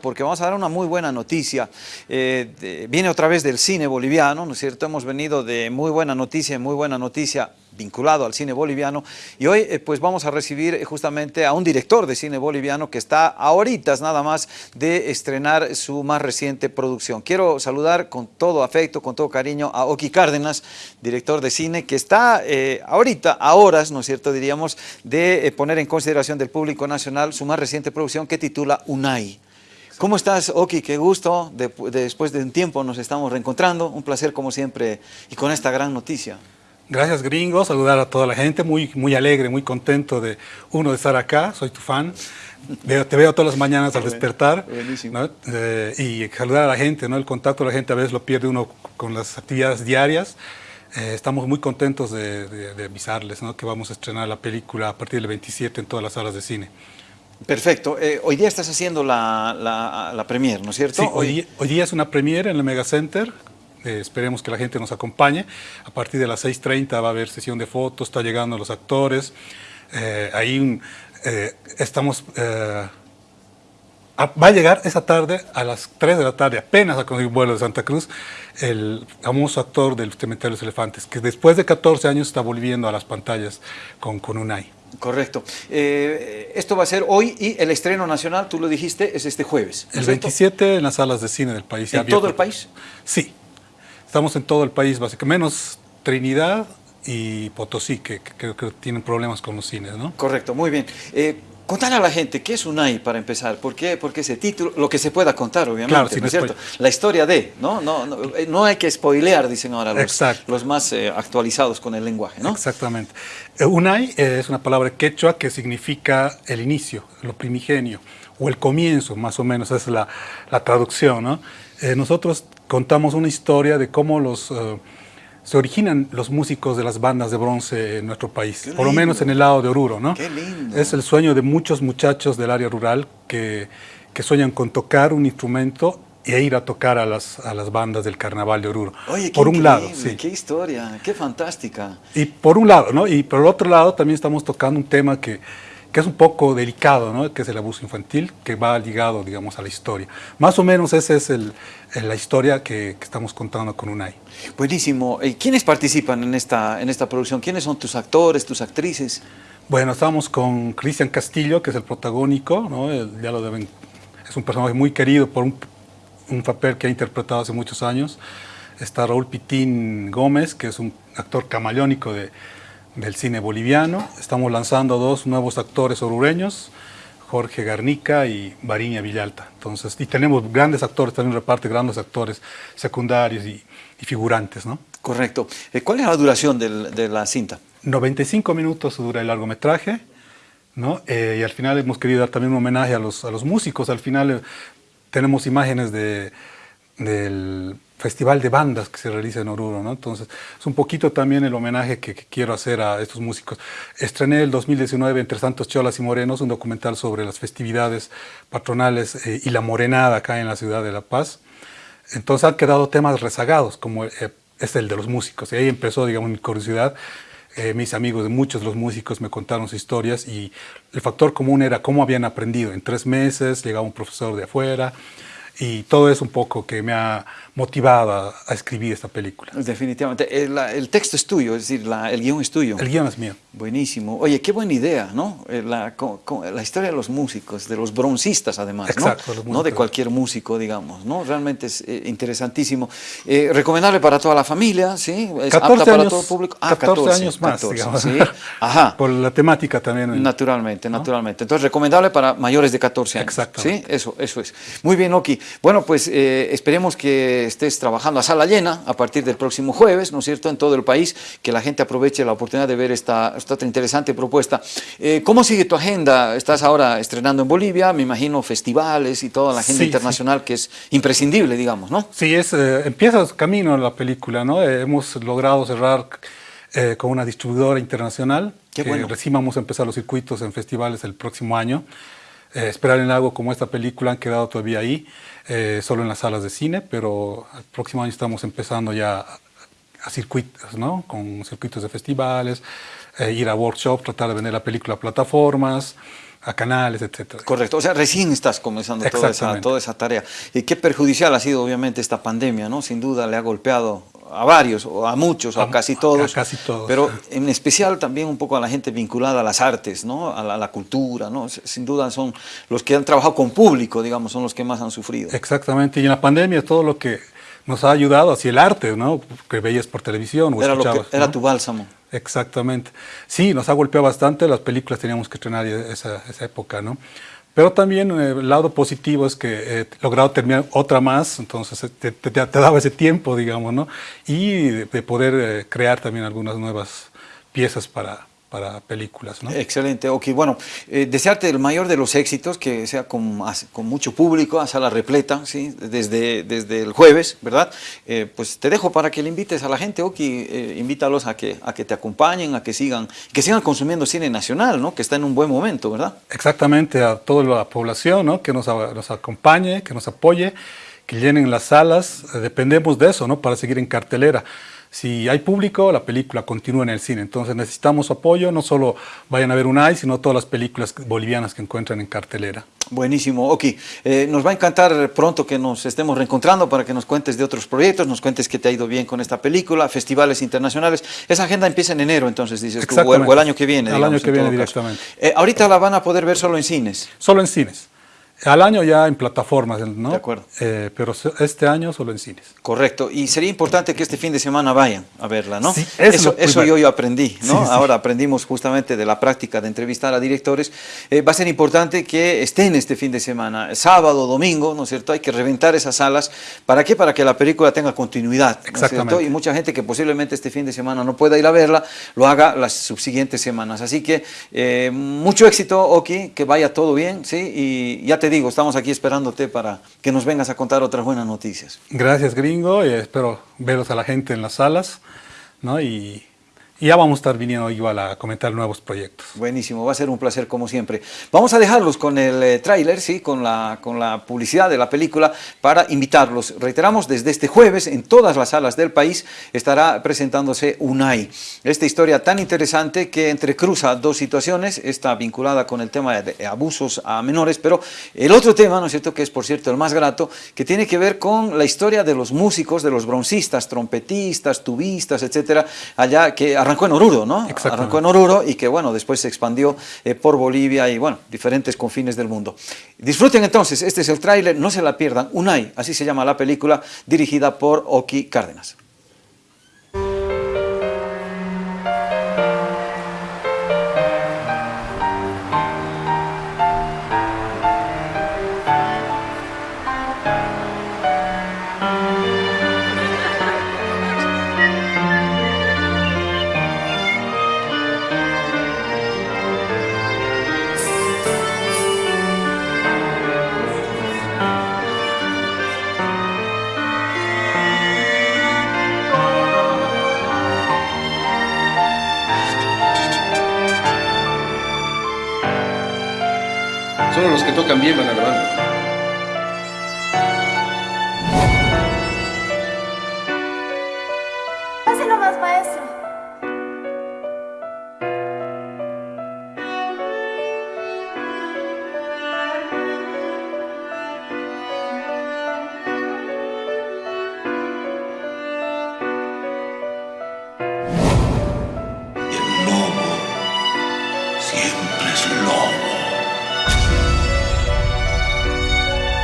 porque vamos a dar una muy buena noticia. Eh, viene otra vez del cine boliviano, ¿no es cierto? Hemos venido de muy buena noticia, muy buena noticia vinculado al cine boliviano y hoy eh, pues vamos a recibir eh, justamente a un director de cine boliviano que está ahorita nada más de estrenar su más reciente producción. Quiero saludar con todo afecto, con todo cariño a Oki Cárdenas, director de cine, que está ahorita, a horas, ¿no es cierto?, diríamos, de poner en consideración del público nacional su más reciente producción que titula Unai. ¿Cómo estás, Oki? Qué gusto. después de un tiempo nos estamos reencontrando. Un placer, como siempre, y con esta gran noticia. Gracias, gringo. Saludar a toda la gente. Muy, muy alegre, muy contento de, uno, de estar acá. Soy tu fan. te veo todas las mañanas al despertar. Buenísimo. Eh, y saludar a la gente, ¿no? El contacto de la gente a veces lo pierde uno con las actividades diarias. Eh, estamos muy contentos de, avisarles ¿no? que vamos a estrenar la película a partir del 27 en todas las salas de cine. Perfecto. Eh, hoy día estás haciendo la, la, premier, ¿no es cierto? Sí, hoy, hoy, día es una premier en el Mega Center. Eh, esperemos que la gente nos acompañe. A partir de las 6.30 va a haber sesión de fotos, está llegando los actores. Eh, ahí estamos... va a llegar esa tarde a las 3 de la tarde, apenas a conseguir vuelo de Santa Cruz, el famoso actor del Cementerio de los Elefantes, que después de 14 años está volviendo a las pantallas con, con Unai. Correcto. Eh, esto va a ser hoy y el estreno nacional, tú lo dijiste, es este jueves. El 27 en las salas de cine del país. ¿En todo el país? Sí. Estamos en todo el país, básicamente, menos Trinidad y Potosí, que creo que, tienen problemas con los cines, ¿no? Correcto, muy bien. Eh, Contale a la gente, ¿qué es UNAI para empezar? ¿Por qué, ¿Por qué ese título? Lo que se pueda contar, obviamente, ¿no es cierto? La historia de, ¿no? No, no, eh, no hay que spoilear, dicen ahora los, los más eh, actualizados con el lenguaje, ¿no? Exactamente. Eh, UNAI es una palabra quechua que significa el inicio, lo primigenio, o el comienzo, más o menos, es la, la traducción, ¿no? nosotros contamos una historia de cómo los se originan los músicos de las bandas de bronce en nuestro país, por lo menos en el lado de Oruro, ¿no? Qué lindo. Es el sueño de muchos muchachos del área rural que, que sueñan con tocar un instrumento e ir a tocar a las, a las bandas del carnaval de Oruro. Oye, por un lado, sí. qué historia, qué fantástica. Y por un lado, ¿no? Y por el otro lado también estamos tocando un tema que que es un poco delicado, ¿no? que es el abuso infantil, que va ligado, digamos, a la historia. Más o menos esa es el, la historia que, estamos contando con UNAI. Buenísimo. ¿Quiénes participan en esta, en esta producción? ¿Quiénes son tus actores, tus actrices? Bueno, estamos con Cristian Castillo, que es el protagónico, ¿no? ya lo deben, es un personaje muy querido por un, un papel que ha interpretado hace muchos años. Está Raúl Pitín Gómez, que es un actor camaleónico de, del cine boliviano. Estamos lanzando dos nuevos actores orureños, Jorge Garnica y Bariña Villalta. Entonces, y tenemos grandes actores, también reparte grandes actores secundarios y, figurantes, ¿no? Correcto. Eh, ¿Cuál es la duración de la cinta? 95 minutos dura el largometraje, ¿no? Eh, y al final hemos querido dar también un homenaje a los, a los músicos. Al final eh, tenemos imágenes de, del festival de bandas que se realiza en Oruro, ¿no? Entonces, es un poquito también el homenaje que, quiero hacer a estos músicos. Estrené el 2019 Entre Santos Cholas y Morenos, un documental sobre las festividades patronales eh, y la morenada acá en la ciudad de La Paz. Entonces han quedado temas rezagados, como eh, es el de los músicos. Y ahí empezó, digamos, mi curiosidad. Eh, mis amigos muchos de los músicos me contaron sus historias y el factor común era cómo habían aprendido. En tres meses llegaba un profesor de afuera, y todo es un poco que me ha motivado a, escribir esta película. Definitivamente. El, el, texto es tuyo, es decir, la, el guion es tuyo. El guion es mío. Buenísimo. Oye, qué buena idea, ¿no? Eh, la, la historia de los músicos, de los broncistas además, Exacto, ¿no? No de cualquier músico, digamos, ¿no? Realmente es eh, interesantísimo. Eh, recomendable para toda la familia, ¿sí? Es apta para todo público. Ah, 14, años más, 14, digamos. ¿sí? Ajá. Por la temática también. Naturalmente, naturalmente. Entonces, recomendable para mayores de 14 años. Exacto. ¿sí? Eso, eso es. Muy bien, Oki. Bueno, pues esperemos que estés trabajando a sala llena a partir del próximo jueves, ¿no es cierto?, en todo el país, que la gente aproveche la oportunidad de ver esta, esta interesante propuesta. Eh, ¿Cómo sigue tu agenda? Estás ahora estrenando en Bolivia, me imagino festivales y toda la agenda internacional que es imprescindible, digamos, ¿no? Sí, es, eh, empieza su camino la película, ¿no? Eh, hemos logrado cerrar con una distribuidora internacional, Qué que bueno. recién vamos a empezar los circuitos en festivales el próximo año. esperar en algo como esta película han quedado todavía ahí. Eh, solo en las salas de cine, pero el próximo año estamos empezando ya a circuitos, ¿no? Con circuitos de festivales, eh, ir a workshops, tratar de vender la película a plataformas, a canales, etcétera. Correcto, o sea, recién estás comenzando toda esa, toda esa tarea. Y qué perjudicial ha sido obviamente esta pandemia, ¿no? Sin duda le ha golpeado a varios, o a muchos, o a, casi todos. A casi todos. Pero en especial también un poco a la gente vinculada a las artes, ¿no? A la, cultura, ¿no? Sin duda son los que han trabajado con público, digamos, son los que más han sufrido. Exactamente, y en la pandemia todo lo que nos ha ayudado hacia el arte, ¿no? Que veías por televisión o era Era tu bálsamo. Exactamente. Sí, nos ha golpeado bastante, las películas teníamos que estrenar esa, esa época, ¿no? Pero también eh, el lado positivo es que he logrado terminar otra más, entonces eh, te, te, daba ese tiempo, digamos, ¿no? Y de, poder eh, crear también algunas nuevas piezas para, para películas. ¿no? Excelente, ok. Bueno, eh, desearte el mayor de los éxitos, que sea con, con mucho público, a sala repleta, ¿sí? desde, desde el jueves, ¿verdad? Eh, pues te dejo para que le invites a la gente, ok, eh, invítalos a que, a que te acompañen, a que sigan, que sigan consumiendo cine nacional, ¿no? Que está en un buen momento, ¿verdad? Exactamente, a toda la población, ¿no? Que nos, nos acompañe, que nos apoye, que llenen las salas, dependemos de eso, ¿no? Para seguir en cartelera si hay público, la película continúa en el cine. Entonces necesitamos apoyo, no solo vayan a ver un AI, sino todas las películas bolivianas que encuentran en cartelera. Buenísimo, ok. Eh, nos va a encantar pronto que nos estemos reencontrando para que nos cuentes de otros proyectos, nos cuentes que te ha ido bien con esta película, festivales internacionales. Esa agenda empieza en enero, entonces dices tú, o el, año que viene. El año que viene directamente. Eh, ahorita la van a poder ver solo en cines. Solo en cines. Al año ya en plataformas, ¿no? De acuerdo. Eh, pero este año solo en cines. Correcto. Y sería importante que este fin de semana vayan a verla, ¿no? Sí, eso, eso yo, yo aprendí, ¿no? Ahora aprendimos justamente de la práctica de entrevistar a directores. Eh, va a ser importante que estén este fin de semana, sábado, domingo, ¿no es cierto? Hay que reventar esas salas. ¿Para qué? Para que la película tenga continuidad, ¿no es cierto? Y mucha gente que posiblemente este fin de semana no pueda ir a verla, lo haga las subsiguientes semanas. Así que eh, mucho éxito, Oki, que vaya todo bien, ¿sí? Y ya digo, estamos aquí esperándote para que nos vengas a contar otras buenas noticias. Gracias, gringo, y espero veros a la gente en las salas, ¿no? Y y ya vamos a estar viniendo igual a comentar nuevos proyectos. Buenísimo, va a ser un placer como siempre. Vamos a dejarlos con el eh, tráiler, ¿sí? con, la, con la publicidad de la película para invitarlos. Reiteramos, desde este jueves en todas las salas del país estará presentándose UNAI. Esta historia tan interesante que entrecruza dos situaciones, está vinculada con el tema de abusos a menores, pero el otro tema, ¿no es cierto?, que es por cierto el más grato, que tiene que ver con la historia de los músicos, de los broncistas, trompetistas, tubistas, etcétera, allá que arrancó en Oruro, ¿no? Arrancó en Oruro y que, bueno, después se expandió eh, por Bolivia y, bueno, diferentes confines del mundo. Disfruten entonces, este es el tráiler, no se la pierdan, Unai, así se llama la película, dirigida por Oki Cárdenas. Solo los que tocan bien van a la banda.